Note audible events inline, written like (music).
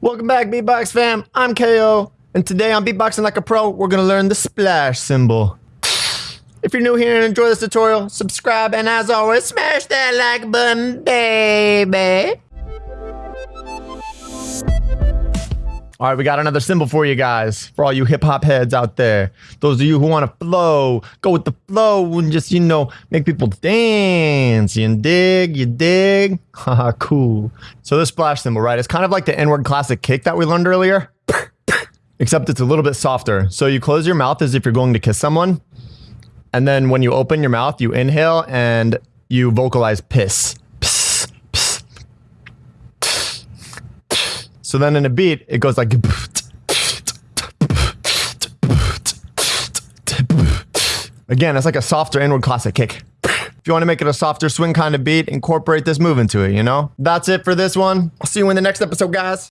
Welcome back, Beatbox fam. I'm KO, and today on Beatboxing Like a Pro, we're gonna learn the splash cymbal. If you're new here and enjoy this tutorial, subscribe, and as always, smash that like button, baby. All right, we got another cymbal for you guys, for all you hip hop heads out there. Those of you who want to flow, go with the flow and just, you know, make people dance. You dig, you dig. (laughs) Haha, cool. So this splash cymbal, right? It's kind of like the inward classic kick that we learned earlier, (laughs) except it's a little bit softer. So you close your mouth as if you're going to kiss someone. And then when you open your mouth, you inhale and you vocalize piss. So then in a beat, it goes like. Again, it's like a softer inward classic kick. If you want to make it a softer swing kind of beat, incorporate this move into it, you know? That's it for this one. I'll see you in the next episode, guys.